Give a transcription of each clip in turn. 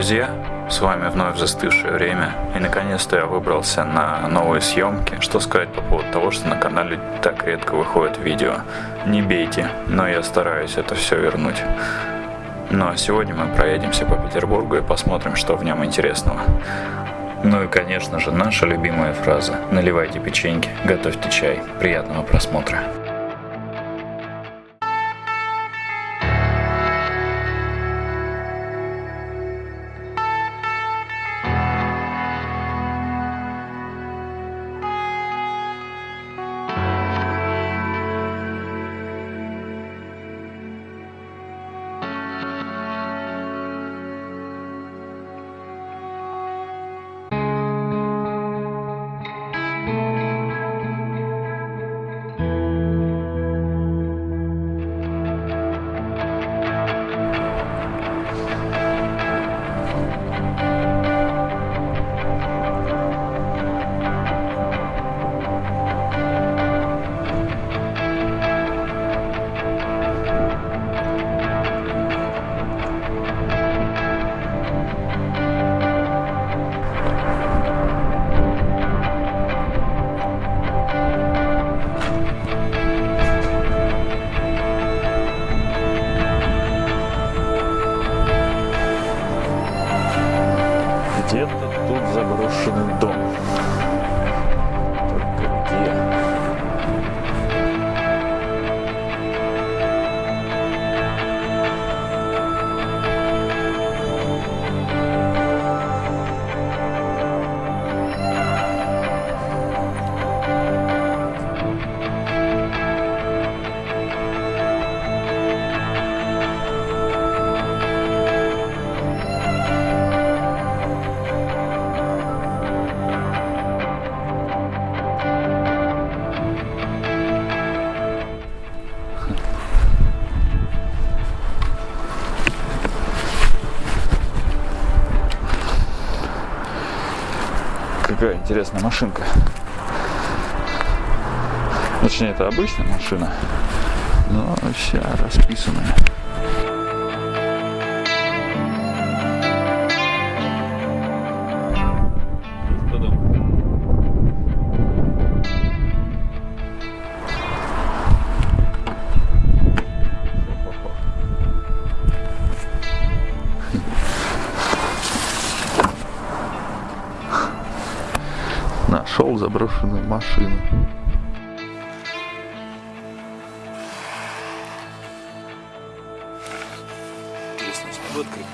друзья! С вами вновь застывшее время, и наконец-то я выбрался на новые съемки. Что сказать по поводу того, что на канале так редко выходит видео. Не бейте, но я стараюсь это все вернуть. Ну а сегодня мы проедемся по Петербургу и посмотрим, что в нем интересного. Ну и конечно же наша любимая фраза «Наливайте печеньки, готовьте чай». Приятного просмотра! Интересная машинка. Точнее, это обычная машина, но вся расписанная. Нашел заброшенную машину. Интересно, смогу открыть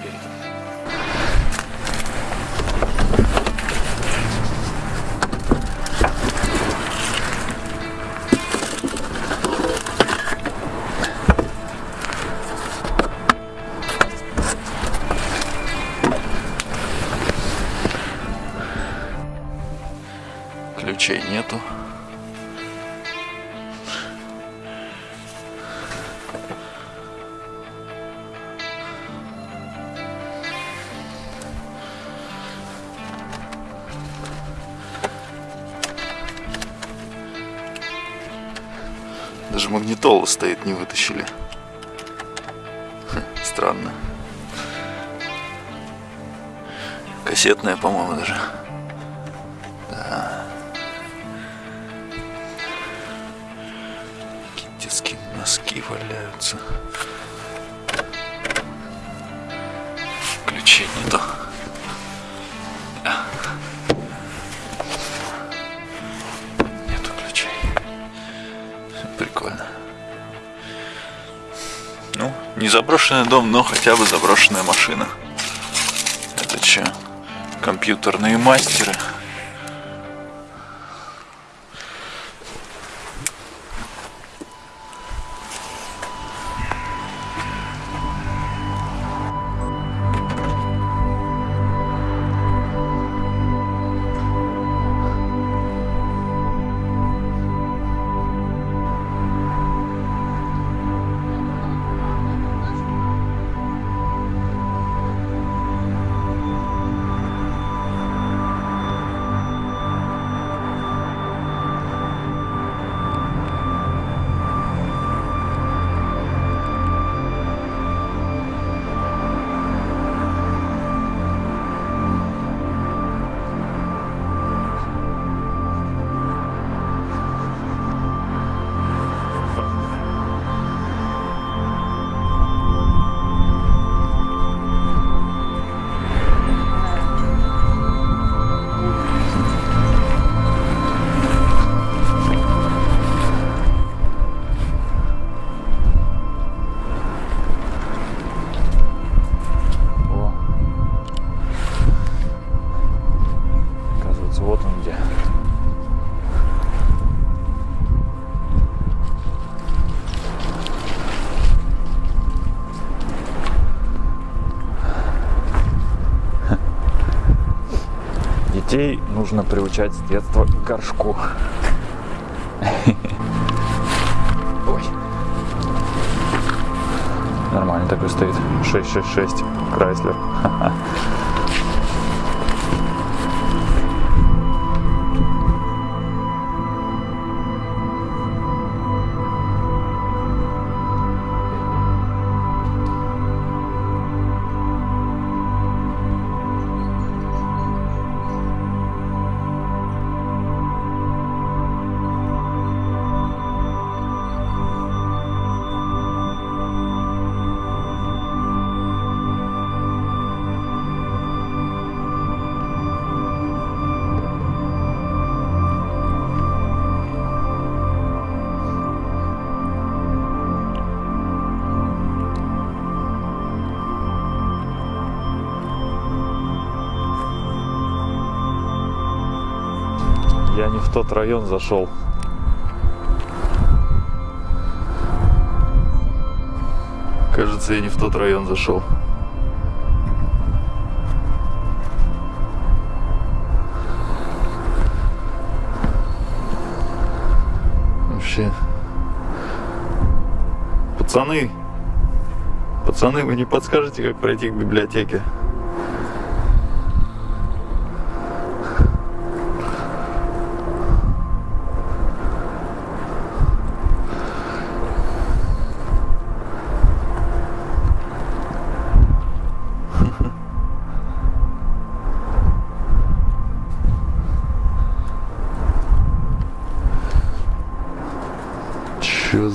Магнитола стоит, не вытащили. Хм, Странно. Кассетная, по-моему, даже. Да. Какие носки валяются. Ключей нету. Нету не заброшенный дом, но хотя бы заброшенная машина. Это что? Компьютерные мастеры. Детей нужно приучать с детства к горшку. Ой. Нормально такой стоит. 666 Крайслер. не в тот район зашел. Кажется, я не в тот район зашел. Вообще. Пацаны, пацаны, вы не подскажете, как пройти к библиотеке?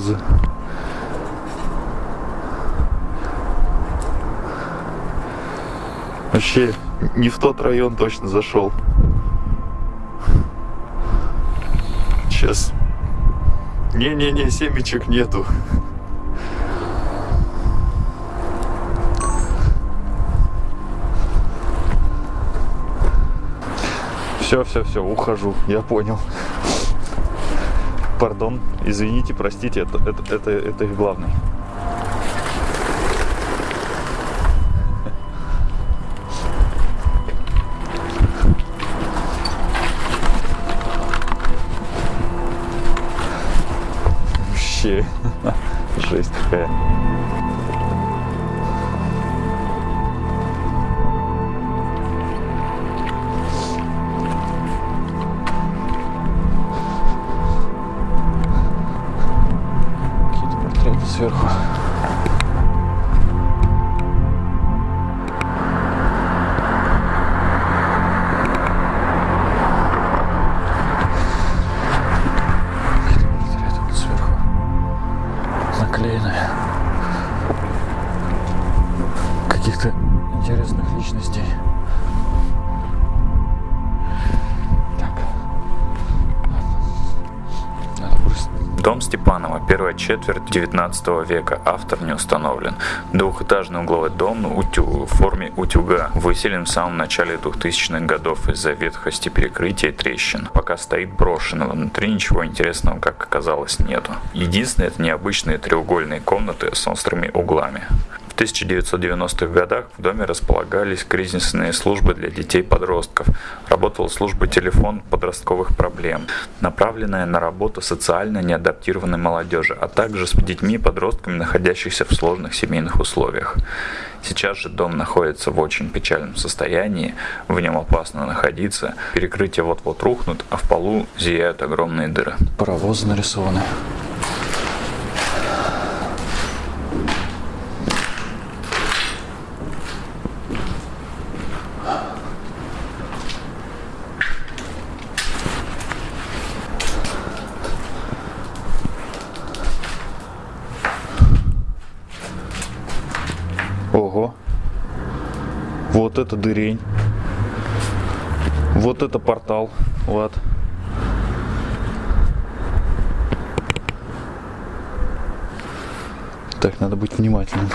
За... Вообще не в тот район точно зашел. Сейчас. Не-не-не, семечек нету. Все, все, все, ухожу. Я понял. Пардон, извините, простите, это, это, это, это их главный. Четверть 19 века, автор не установлен. Двухэтажный угловой дом утю- в форме утюга, выселен в самом начале 2000-х годов из-за ветхости перекрытия и трещин. Пока стоит брошенного, внутри ничего интересного, как оказалось, нету. Единственное, это необычные треугольные комнаты с острыми углами. В 1990-х годах в доме располагались кризисные службы для детей-подростков. Работала служба телефон подростковых проблем, направленная на работу социально неадаптированной молодежи, а также с детьми и подростками, находящихся в сложных семейных условиях. Сейчас же дом находится в очень печальном состоянии, в нем опасно находиться, перекрытия вот-вот рухнут, а в полу зияют огромные дыры. Паровозы нарисованы. Ого. Вот это дырень. Вот это портал. Вот. Так, надо быть внимательным.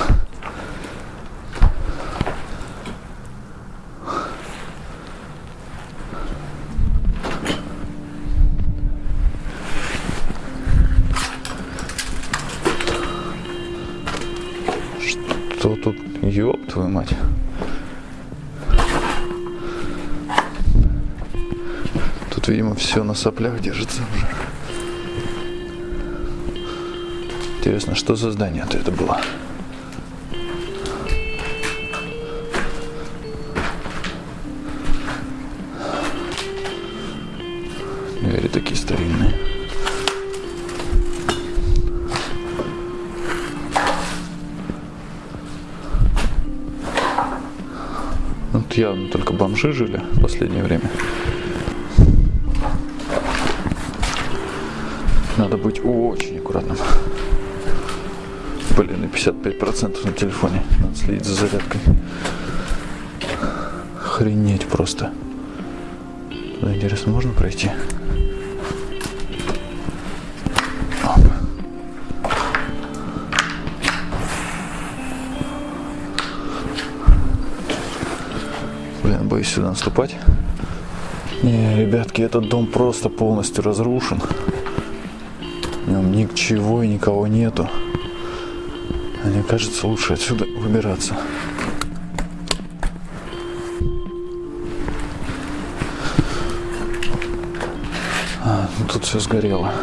Соплях держится уже. Интересно, что за здание-то это было? Двери такие старинные. Тут явно только бомжи жили в последнее время. Надо быть очень аккуратным. Блин, и 55% на телефоне. Надо следить за зарядкой. Охренеть просто. Туда, интересно, можно пройти? Блин, боюсь сюда наступать. Не, ребятки, этот дом просто полностью разрушен. Ничего и никого нету. Мне кажется, лучше отсюда выбираться. А, ну тут все сгорело.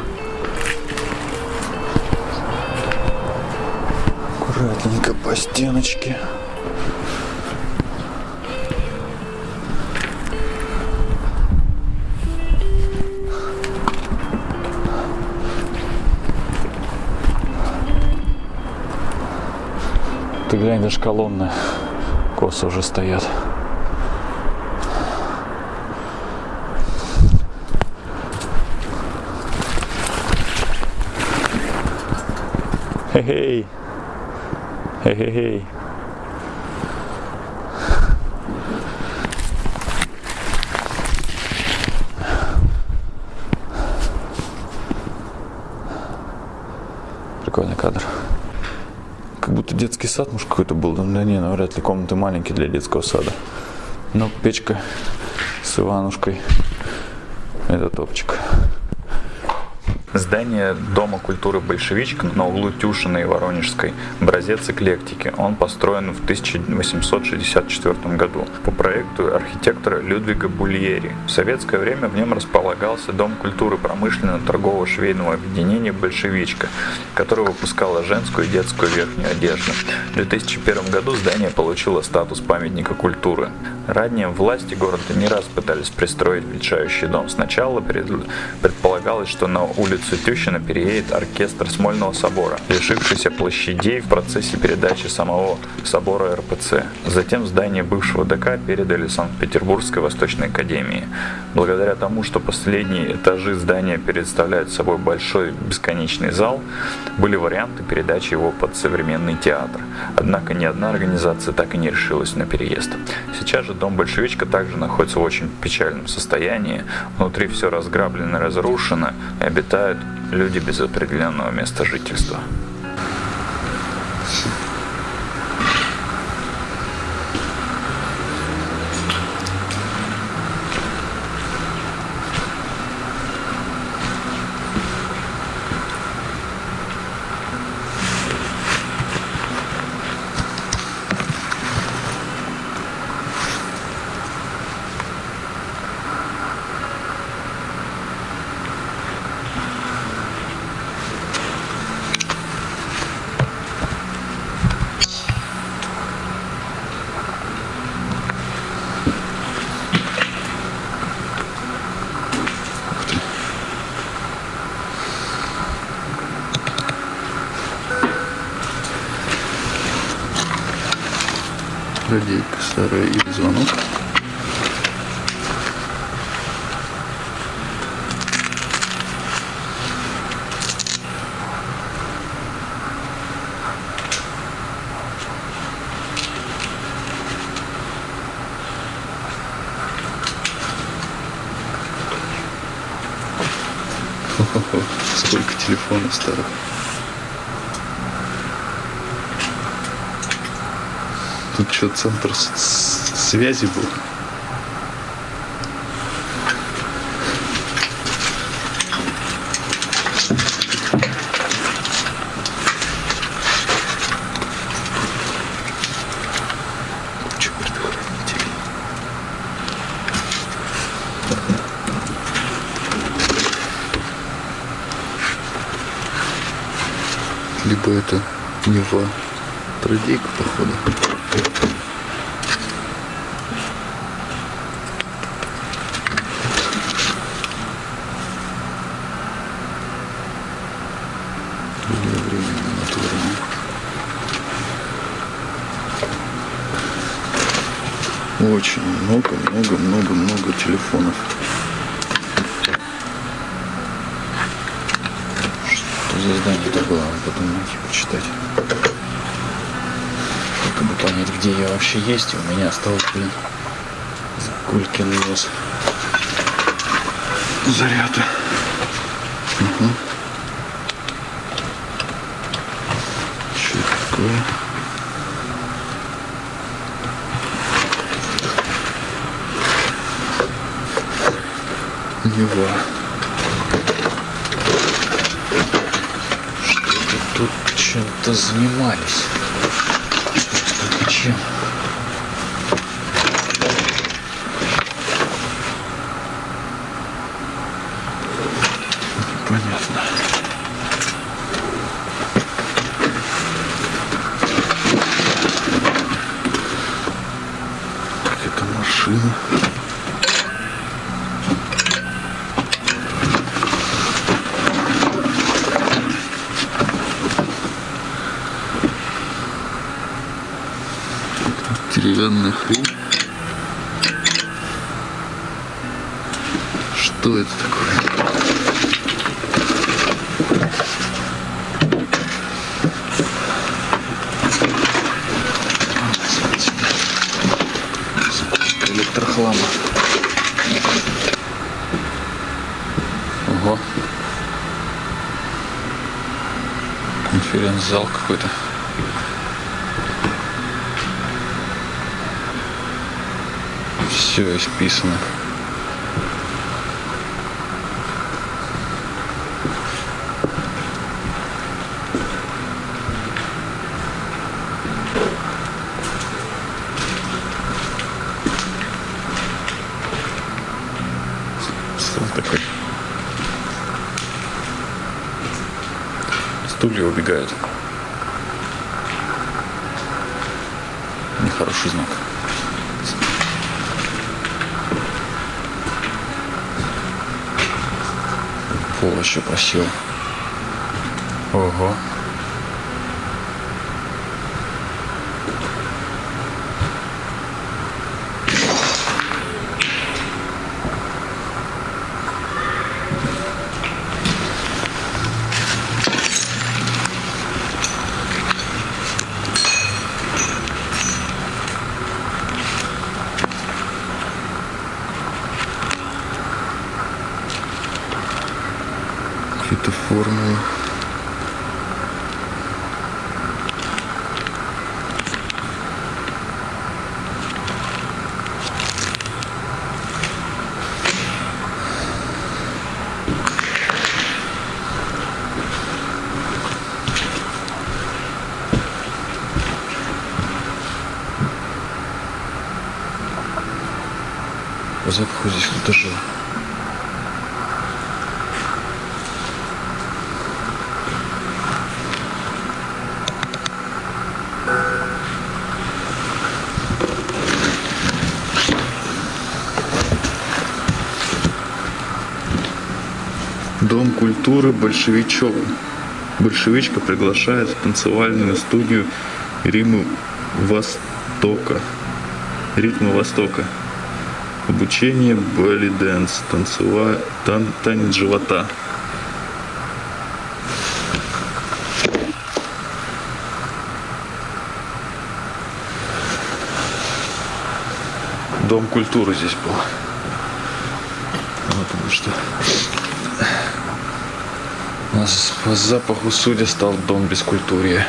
Аккуратненько по стеночке. Ты глянь, даже колонны косо уже стоят. Хе-хей. Хе-хей-хей. Прикольный детский сад, может, какой-то был. Да не, ну, вряд ли комнаты маленькие для детского сада. Но печка с Иванушкой. Это топчик. Здание Дома культуры «Большевичка» на углу Тюшина и Воронежской – образец эклектики. Он построен в 1864 году по проекту архитектора Людвига Бульери. В советское время в нем располагался Дом культуры промышленно-торгового швейного объединения «Большевичка», которое выпускало женскую и детскую верхнюю одежду. В 2001 году здание получило статус памятника культуры. Ранее власти города не раз пытались пристроить величающий дом. Сначала предполагалось, что на улицу Тющина переедет оркестр Смольного собора, лишившийся площадей в процессе передачи самого собора РПЦ. Затем здание бывшего ДК передали Санкт-Петербургской Восточной Академии. Благодаря тому, что последние этажи здания представляют собой большой бесконечный зал, были варианты передачи его под современный театр. Однако ни одна организация так и не решилась на переезд. Сейчас же дом Большевичка также находится в очень печальном состоянии. Внутри все разграблено разрушено, и обитают люди без определенного места жительства. Старая или звонок. Хо-хо-хо, сколько телефонов старых. Тут что, центр связи был? либо это Нева Трудейка, походу. Временно натурно. Очень много, много, много, много телефонов. Что за здание было? Надо подумать, почитать. Чтобы понять, где я вообще есть. У меня осталось, блин, Кулькин нос. Заряда. Угу. Что это такое? Нева. Что-то тут чем-то занимались. Только чем? Понятно. Какая-то машина. Деревянная хрень. Что это такое? Электрохлама. Ого. Конференц-зал какой-то. Все исписано. Пол еще просил. Ого. Какие-то формулы. Запаху здесь кто-то жил. Дом культуры Большевичева. Большевичка приглашает в танцевальную студию Римы Востока. Ритмы Востока. Обучение belly dance, танцева... тан... танец живота. Дом культуры здесь был. Вот потому что по запаху судя стал дом бескультурья.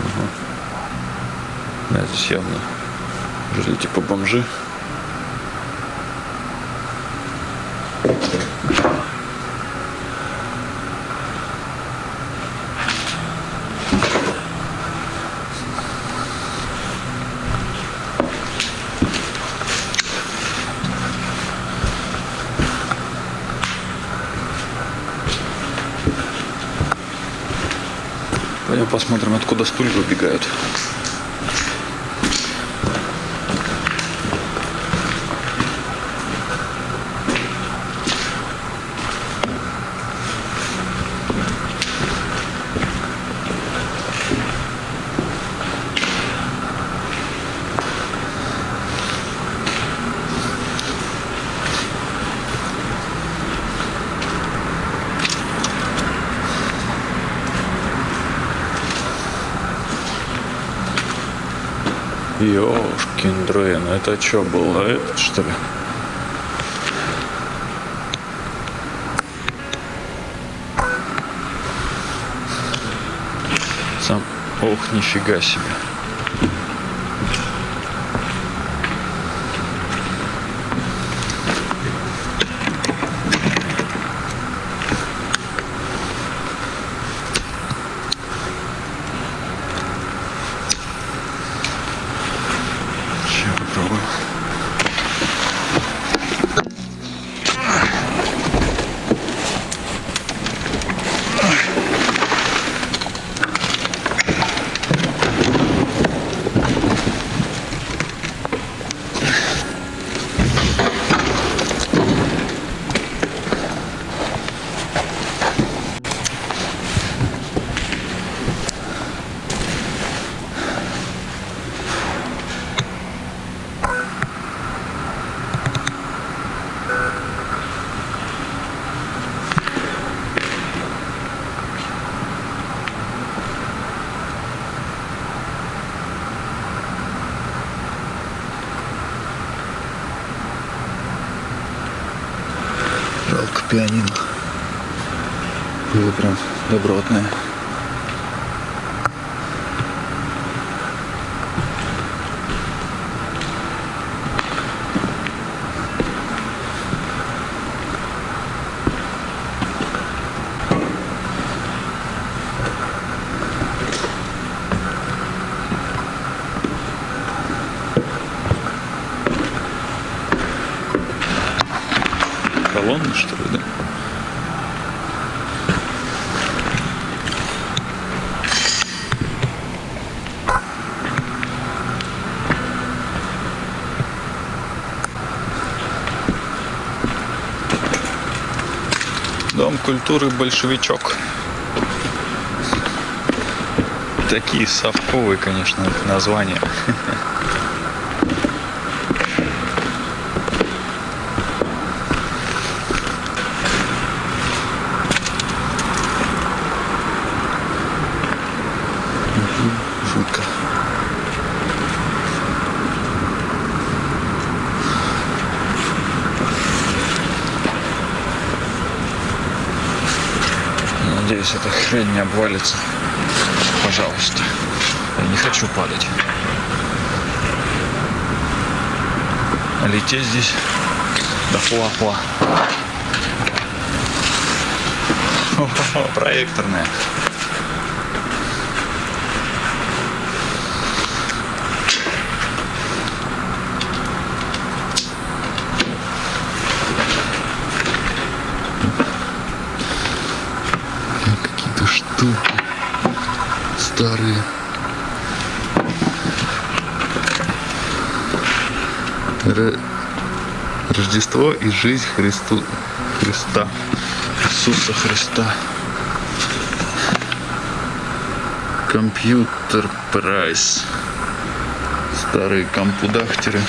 Ага. Да, здесь явно жили типа бомжи. Пойдем посмотрим, откуда стулья выбегают. Это что было? Это что ли? Сам, ох, нифига себе. Пианино. Было прям добротное. Колонна, что ли, да? Дом культуры большевичок. Такие совковые, конечно, названия. Хрень не обвалится. Пожалуйста. Я не хочу падать. А лететь здесь да фла-фла. О, Проекторная. какие-то штуки старые. Рождество и жизнь Христу... Христа. Иисуса Христа. Компьютер прайс. Старые компудахтеры.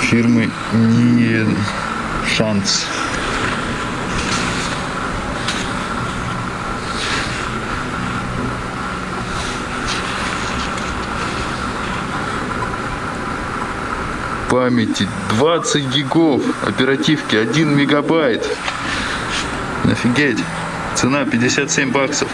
Фирмы не шанс. Памяти 20 гигов, оперативки 1 мегабайт. Офигеть. Цена 57 баксов.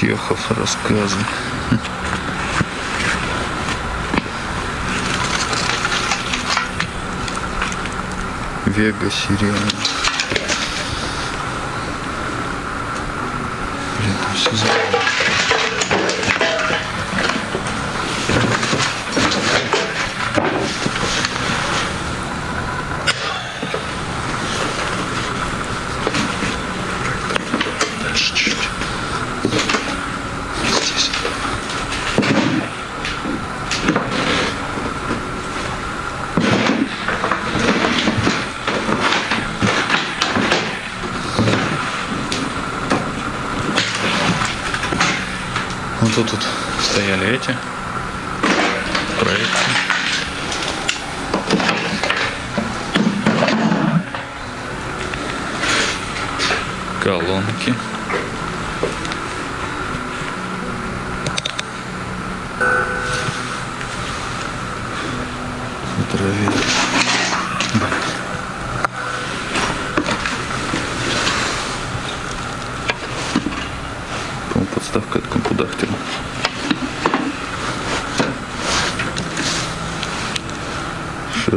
Чехов рассказы. Вега Сирена. Блин, все забыл. Эти проекты. Колонки.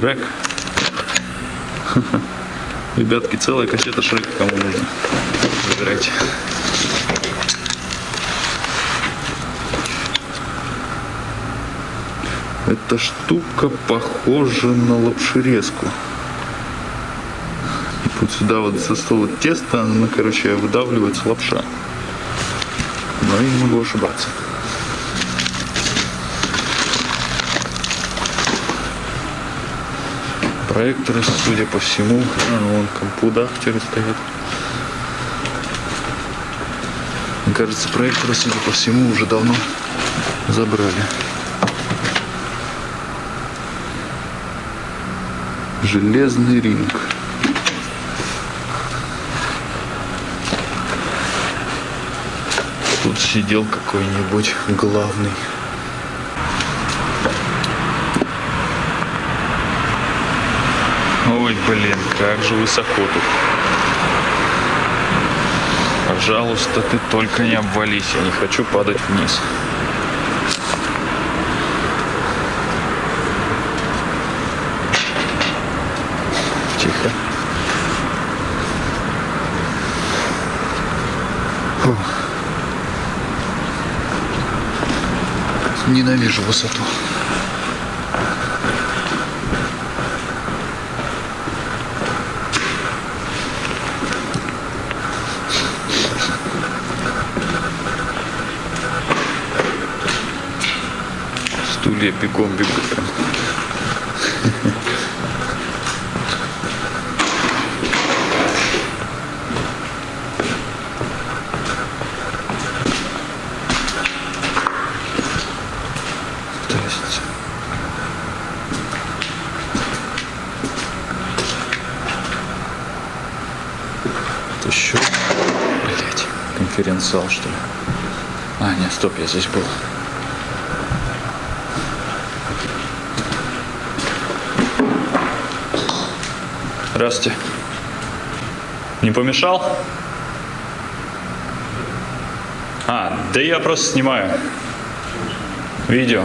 Шрек. Ребятки, целая кассета Шрека кому нужно. Забирайте. Эта штука похожа на лапшерезку. Вот сюда вот за стол тесто, она, короче, выдавливается лапша. Но я не могу ошибаться. Проекторы, судя по всему, а, вон компудахтеры стоят. Мне кажется, проекторы, судя по всему, уже давно забрали. Железный ринг. Тут сидел какой-нибудь главный. Ой, блин, как же высоко тут. Пожалуйста, ты только не обвались, я не хочу падать вниз. Тихо. Фух. Ненавижу высоту. Стулья бегом. Здрасте. Это еще, блять, конференц-зал, что ли? А, нет, стоп, я здесь был. Здравствуйте. Не помешал? А, да я просто снимаю. Видео.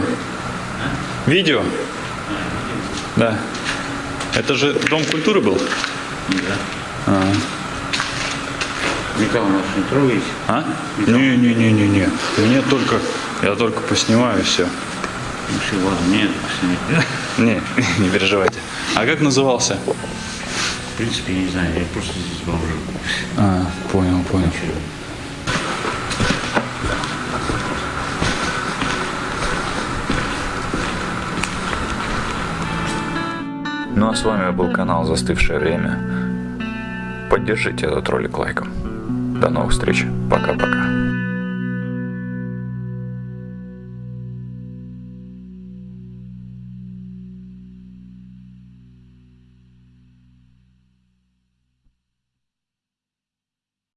Видео? Да. Это же Дом культуры был? Никого нас не трогаете. А? Не-не-не-не-не. Мне только, я только поснимаю все. Ну все, ладно, нет, снять. Не, не переживайте. А как назывался? В принципе, я не знаю, я просто здесь бомжу. А, понял, понял. Ну а с вами был канал Застывшее время. Поддержите этот ролик лайком. До новых встреч. Пока-пока.